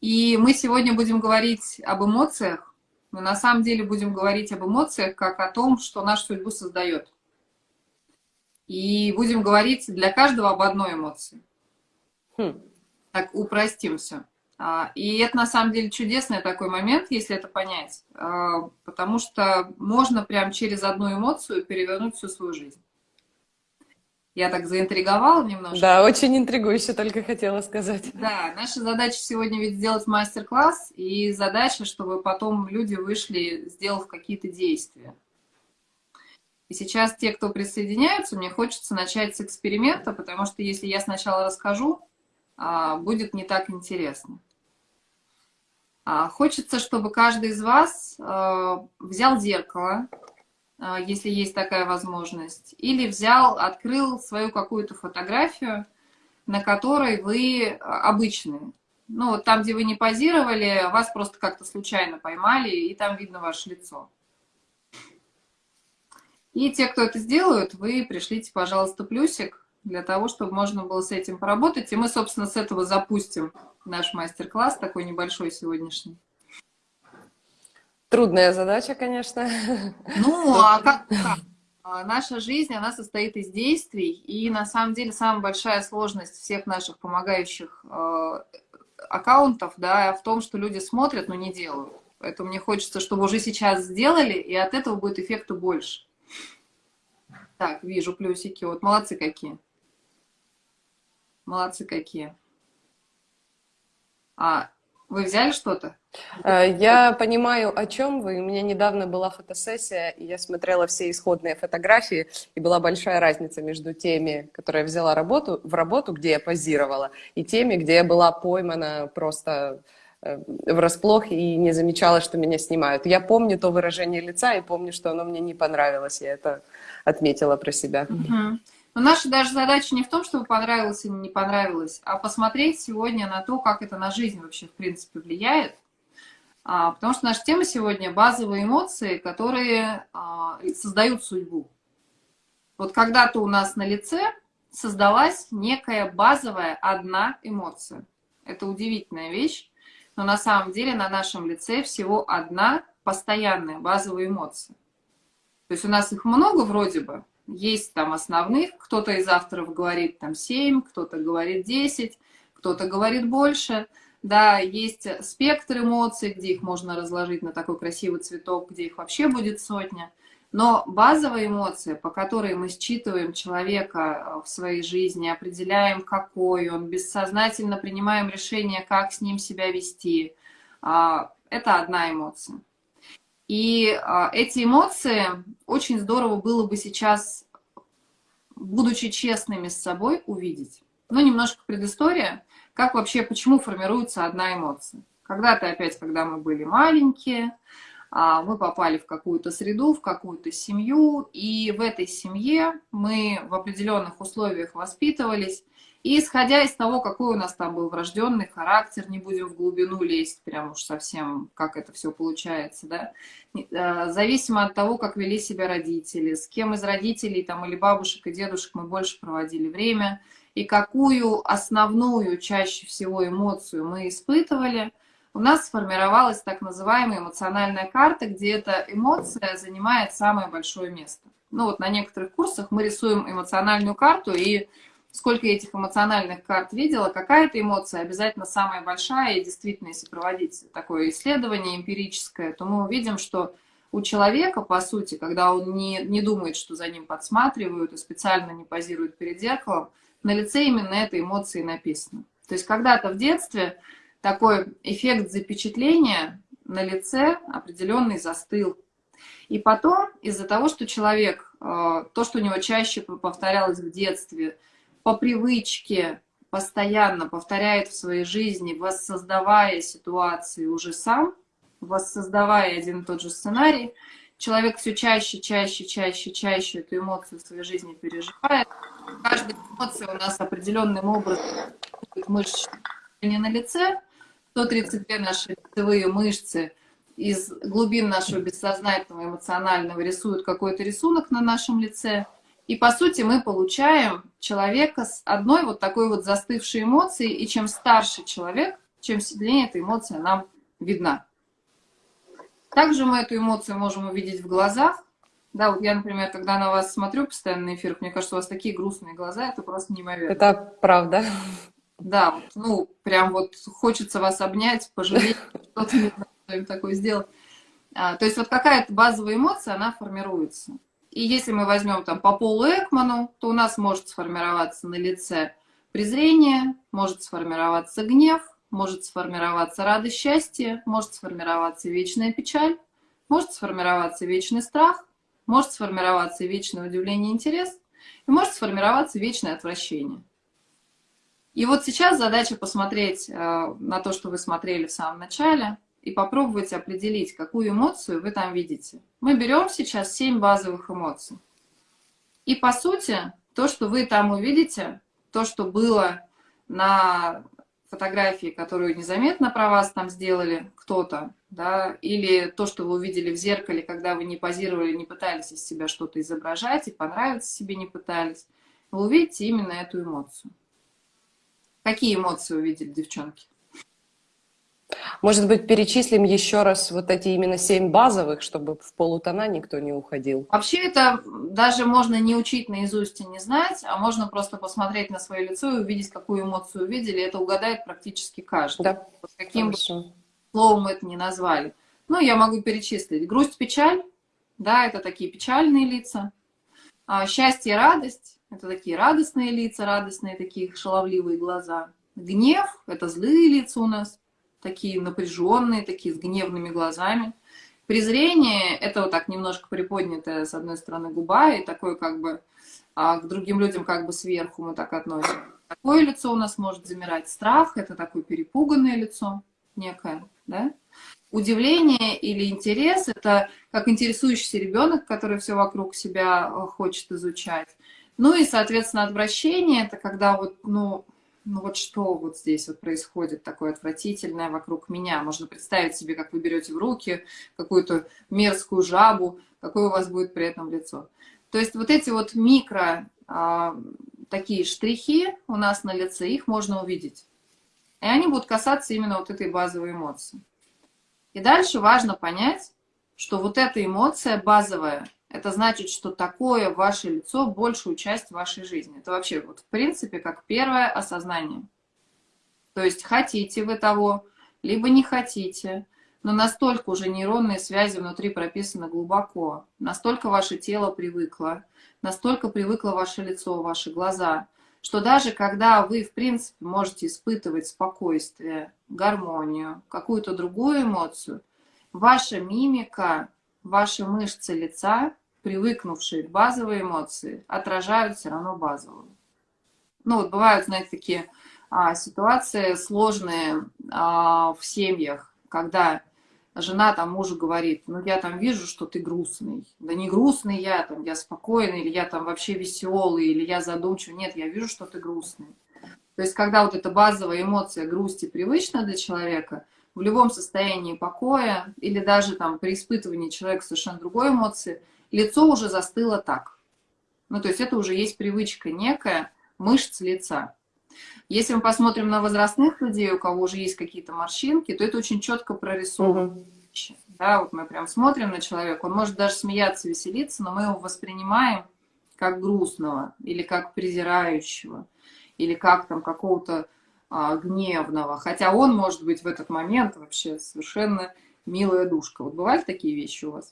И мы сегодня будем говорить об эмоциях, но на самом деле будем говорить об эмоциях как о том, что нашу судьбу создает. И будем говорить для каждого об одной эмоции. Хм. Так упростим все. А, и это на самом деле чудесный такой момент, если это понять, а, потому что можно прям через одну эмоцию перевернуть всю свою жизнь. Я так заинтриговала немножко. Да, очень интригующе, только хотела сказать. Да, наша задача сегодня ведь сделать мастер-класс, и задача, чтобы потом люди вышли, сделав какие-то действия. И сейчас те, кто присоединяются, мне хочется начать с эксперимента, потому что если я сначала расскажу, а, будет не так интересно. А, хочется, чтобы каждый из вас а, взял зеркало, если есть такая возможность, или взял, открыл свою какую-то фотографию, на которой вы обычные. Ну, вот там, где вы не позировали, вас просто как-то случайно поймали, и там видно ваше лицо. И те, кто это сделают, вы пришлите, пожалуйста, плюсик для того, чтобы можно было с этим поработать. И мы, собственно, с этого запустим наш мастер-класс, такой небольшой сегодняшний. Трудная задача, конечно. Ну, а как, как? А наша жизнь, она состоит из действий, и на самом деле самая большая сложность всех наших помогающих э, аккаунтов, да, в том, что люди смотрят, но не делают. Поэтому мне хочется, чтобы уже сейчас сделали, и от этого будет эффекта больше. Так, вижу плюсики. Вот молодцы какие. Молодцы какие. А вы взяли что-то? Э, я понимаю, о чем вы. У меня недавно была фотосессия, и я смотрела все исходные фотографии, и была большая разница между теми, которые я взяла работу, в работу, где я позировала, и теми, где я была поймана просто э, врасплох и не замечала, что меня снимают. Я помню то выражение лица и помню, что оно мне не понравилось. Я это отметила про себя. Угу. Но наша даже задача не в том, чтобы понравилось или не понравилось, а посмотреть сегодня на то, как это на жизнь вообще в принципе влияет. А, потому что наша тема сегодня базовые эмоции, которые а, создают судьбу. Вот когда-то у нас на лице создалась некая базовая одна эмоция. Это удивительная вещь, но на самом деле на нашем лице всего одна постоянная базовая эмоция. То есть у нас их много вроде бы, есть там основных, кто-то из авторов говорит там 7, кто-то говорит 10, кто-то говорит больше. Да, есть спектр эмоций, где их можно разложить на такой красивый цветок, где их вообще будет сотня. Но базовая эмоция, по которой мы считываем человека в своей жизни, определяем, какой он, бессознательно принимаем решение, как с ним себя вести, а, это одна эмоция. И а, эти эмоции очень здорово было бы сейчас, будучи честными с собой, увидеть. Ну, немножко предыстория, как вообще, почему формируется одна эмоция. Когда-то опять, когда мы были маленькие, а, мы попали в какую-то среду, в какую-то семью, и в этой семье мы в определенных условиях воспитывались, и исходя из того, какой у нас там был врожденный характер, не будем в глубину лезть, прям уж совсем, как это все получается, да, э, зависимо от того, как вели себя родители, с кем из родителей там или бабушек и дедушек мы больше проводили время, и какую основную чаще всего эмоцию мы испытывали, у нас сформировалась так называемая эмоциональная карта, где эта эмоция занимает самое большое место. Ну вот на некоторых курсах мы рисуем эмоциональную карту и сколько я этих эмоциональных карт видела, какая-то эмоция обязательно самая большая, и действительно, если проводить такое исследование эмпирическое, то мы увидим, что у человека, по сути, когда он не, не думает, что за ним подсматривают и специально не позирует перед зеркалом, на лице именно этой эмоции написано. То есть когда-то в детстве такой эффект запечатления на лице определенный застыл. И потом из-за того, что человек, э, то, что у него чаще повторялось в детстве, по привычке постоянно повторяет в своей жизни, воссоздавая ситуации уже сам, воссоздавая один и тот же сценарий, человек все чаще, чаще, чаще, чаще эту эмоцию в своей жизни переживает. Каждая эмоция у нас определенным образом мышцы на лице, 132 наши лицевые мышцы из глубин нашего бессознательного эмоционального рисуют какой-то рисунок на нашем лице – и, по сути, мы получаем человека с одной вот такой вот застывшей эмоцией, и чем старше человек, чем сильнее эта эмоция нам видна. Также мы эту эмоцию можем увидеть в глазах. Да, вот я, например, когда на вас смотрю постоянно на эфирах, мне кажется, у вас такие грустные глаза, это просто неимоверно. Это правда. Да, вот, ну, прям вот хочется вас обнять, пожалеть, что-то не знаю, такое сделать. А, то есть вот какая-то базовая эмоция, она формируется. И если мы возьмем там по полу Экману, то у нас может сформироваться на лице презрение, может сформироваться гнев, может сформироваться радость, счастье, может сформироваться вечная печаль, может сформироваться вечный страх, может сформироваться вечное удивление и интерес, и может сформироваться вечное отвращение. И вот сейчас задача посмотреть э, на то, что вы смотрели в самом начале, и попробовать определить, какую эмоцию вы там видите. Мы берем сейчас 7 базовых эмоций. И по сути, то, что вы там увидите, то, что было на фотографии, которую незаметно про вас там сделали кто-то, да, или то, что вы увидели в зеркале, когда вы не позировали, не пытались из себя что-то изображать и понравиться себе не пытались, вы увидите именно эту эмоцию. Какие эмоции увидели девчонки? Может быть, перечислим еще раз вот эти именно семь базовых, чтобы в полутона никто не уходил? Вообще это даже можно не учить наизусть и не знать, а можно просто посмотреть на свое лицо и увидеть, какую эмоцию увидели. Это угадает практически каждый. Да. Вот каким бы словом это ни назвали. Ну, я могу перечислить. Грусть, печаль, да, это такие печальные лица. А, счастье, радость, это такие радостные лица, радостные такие шаловливые глаза. Гнев, это злые лица у нас такие напряженные, такие с гневными глазами. Презрение – это вот так немножко приподнятая, с одной стороны, губа, и такое как бы а к другим людям как бы сверху мы так относим. Такое лицо у нас может замирать. Страх – это такое перепуганное лицо некое, да? Удивление или интерес – это как интересующийся ребенок, который все вокруг себя э, хочет изучать. Ну и, соответственно, отвращение – это когда вот, ну, ну вот что вот здесь вот происходит такое отвратительное вокруг меня. Можно представить себе, как вы берете в руки какую-то мерзкую жабу, какое у вас будет при этом лицо. То есть вот эти вот микро а, такие штрихи у нас на лице, их можно увидеть. И они будут касаться именно вот этой базовой эмоции. И дальше важно понять, что вот эта эмоция базовая, это значит, что такое ваше лицо большую часть вашей жизни. Это вообще вот в принципе как первое осознание. То есть хотите вы того, либо не хотите, но настолько уже нейронные связи внутри прописаны глубоко, настолько ваше тело привыкло, настолько привыкло ваше лицо, ваши глаза, что даже когда вы, в принципе, можете испытывать спокойствие, гармонию, какую-то другую эмоцию, ваша мимика ваши мышцы лица, привыкнувшие к базовой эмоции, отражают все равно базовую. Ну вот бывают, знаете, такие а, ситуации сложные а, в семьях, когда жена там мужу говорит, ну я там вижу, что ты грустный. Да не грустный я, там я спокойный, или я там вообще веселый, или я задумчивый. Нет, я вижу, что ты грустный. То есть когда вот эта базовая эмоция грусти привычна для человека – в любом состоянии покоя или даже там при испытывании человека совершенно другой эмоции, лицо уже застыло так. Ну, то есть это уже есть привычка некая мышц лица. Если мы посмотрим на возрастных людей, у кого уже есть какие-то морщинки, то это очень четко прорисовано. Угу. Да, вот мы прям смотрим на человека, он может даже смеяться, веселиться, но мы его воспринимаем как грустного, или как презирающего, или как там какого-то гневного, хотя он может быть в этот момент вообще совершенно милая душка. Вот бывают такие вещи у вас?